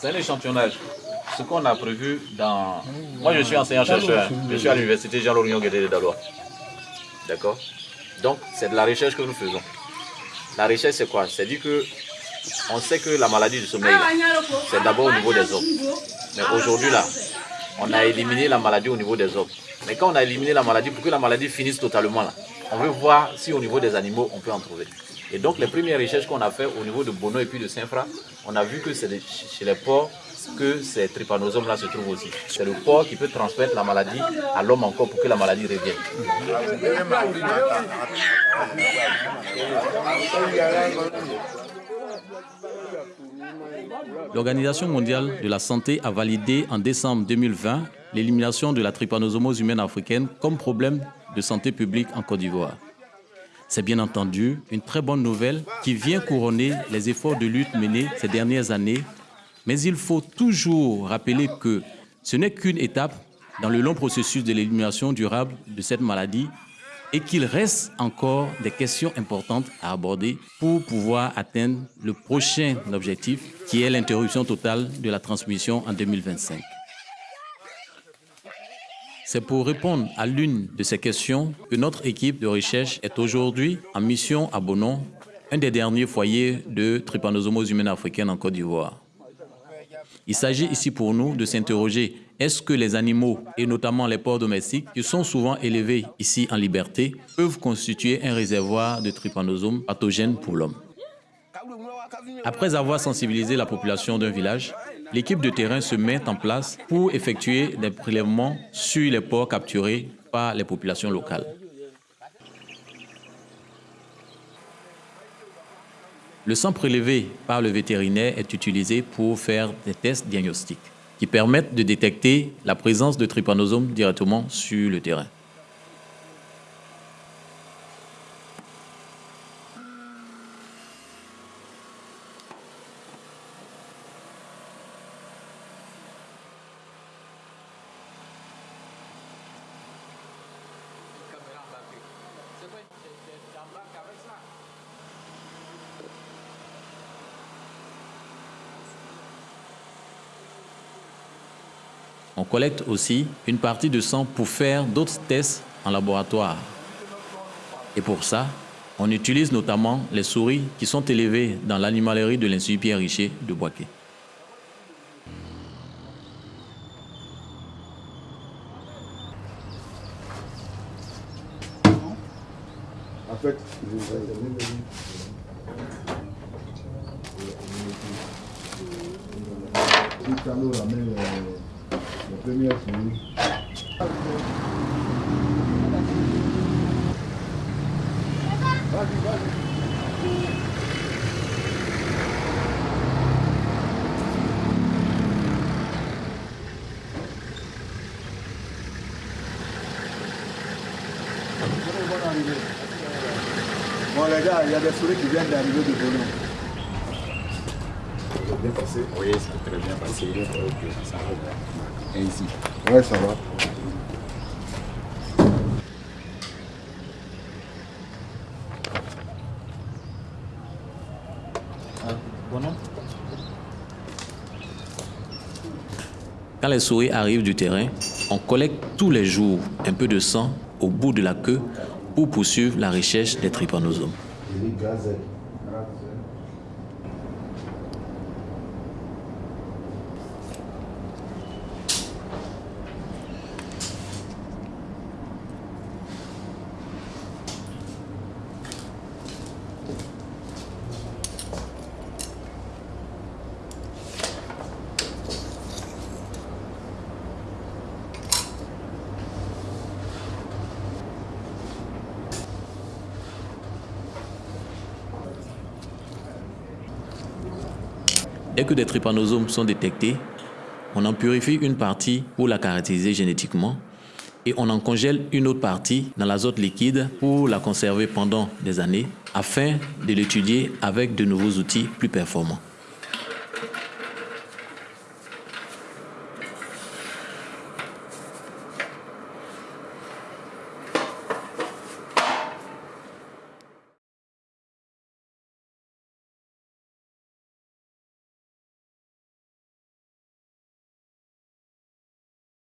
C'est un échantillonnage. Ce qu'on a prévu dans... Moi, je suis enseignant-chercheur. Je suis à l'université Jean-Laurent Guédé de Dalois. D'accord? Donc, c'est de la recherche que nous faisons. La recherche, c'est quoi? C'est dire que on sait que la maladie du sommeil, c'est d'abord au niveau des hommes. Mais aujourd'hui, là, on a éliminé la maladie au niveau des hommes. Mais quand on a éliminé la maladie, pour que la maladie finisse totalement, là, on veut voir si au niveau des animaux, on peut en trouver. Et donc, les premières recherches qu'on a fait au niveau de Bono et puis de Saint-Fra, on a vu que c'est chez les porcs que ces trypanosomes-là se trouvent aussi. C'est le porc qui peut transmettre la maladie à l'homme encore pour que la maladie revienne. L'Organisation mondiale de la santé a validé en décembre 2020 l'élimination de la trypanosomose humaine africaine comme problème de santé publique en Côte d'Ivoire. C'est bien entendu une très bonne nouvelle qui vient couronner les efforts de lutte menés ces dernières années, mais il faut toujours rappeler que ce n'est qu'une étape dans le long processus de l'élimination durable de cette maladie et qu'il reste encore des questions importantes à aborder pour pouvoir atteindre le prochain objectif qui est l'interruption totale de la transmission en 2025. C'est pour répondre à l'une de ces questions que notre équipe de recherche est aujourd'hui en mission à Bonon, un des derniers foyers de trypanosomose humaine africaine en Côte d'Ivoire. Il s'agit ici pour nous de s'interroger est-ce que les animaux, et notamment les porcs domestiques, qui sont souvent élevés ici en liberté, peuvent constituer un réservoir de trypanosomes pathogènes pour l'homme? Après avoir sensibilisé la population d'un village, l'équipe de terrain se met en place pour effectuer des prélèvements sur les porcs capturés par les populations locales. Le sang prélevé par le vétérinaire est utilisé pour faire des tests diagnostiques qui permettent de détecter la présence de trypanosomes directement sur le terrain. On collecte aussi une partie de sang pour faire d'autres tests en laboratoire. Et pour ça, on utilise notamment les souris qui sont élevées dans l'animalerie de l'Institut Pierre Richer de Boaké. Première souris. Vas-y, vas-y. Bon les gars, il y a des souris qui viennent d'arriver de Bono. Bien Oui, ça a très bien passé. Ça va ici. Ouais, ça va. Quand les souris arrivent du terrain, on collecte tous les jours un peu de sang au bout de la queue pour poursuivre la recherche des trypanosomes. Dès que des trypanosomes sont détectés, on en purifie une partie pour la caractériser génétiquement et on en congèle une autre partie dans l'azote liquide pour la conserver pendant des années afin de l'étudier avec de nouveaux outils plus performants.